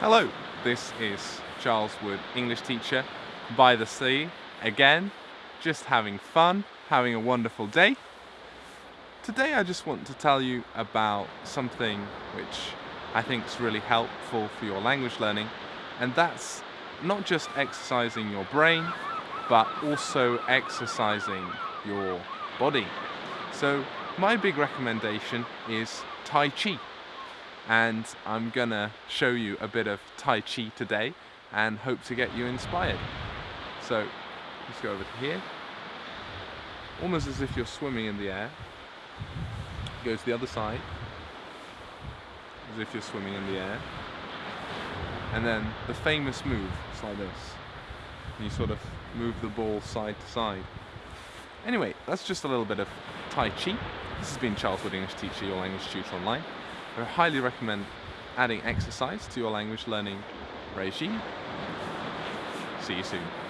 Hello, this is Charles Wood, English teacher by the sea. Again, just having fun, having a wonderful day. Today I just want to tell you about something which I think is really helpful for your language learning and that's not just exercising your brain but also exercising your body. So my big recommendation is Tai Chi and I'm gonna show you a bit of Tai Chi today and hope to get you inspired. So let's go over to here. Almost as if you're swimming in the air. Go to the other side. As if you're swimming in the air. And then the famous move, it's like this. You sort of move the ball side to side. Anyway, that's just a little bit of Tai Chi. This has been Charles Wood English Teacher, your language tutor online. I highly recommend adding exercise to your language learning regime. See you soon.